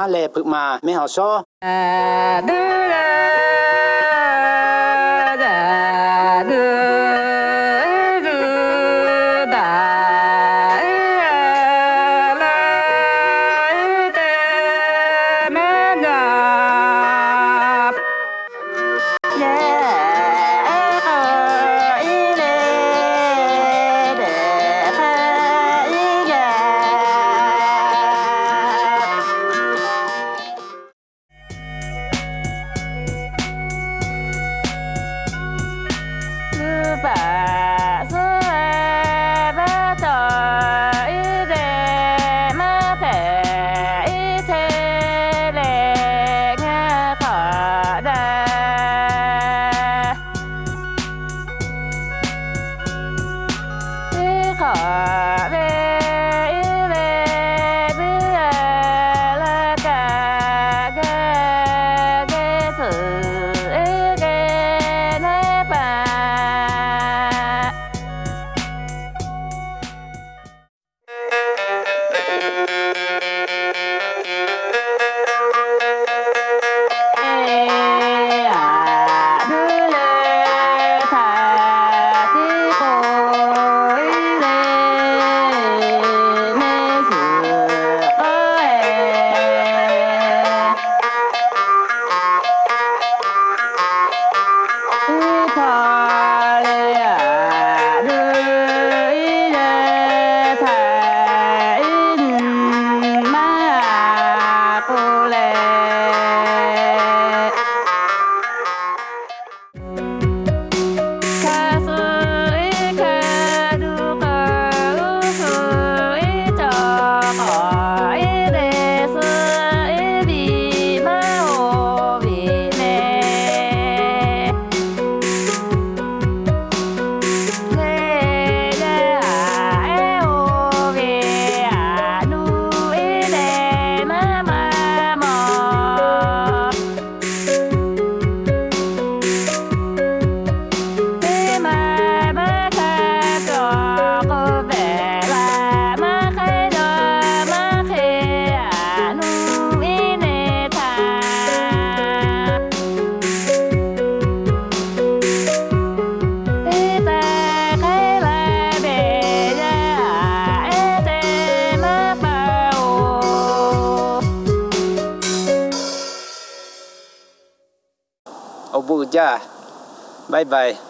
ฮาเลพึกมาไม่เอาซอ Abu Jah. Bye bye.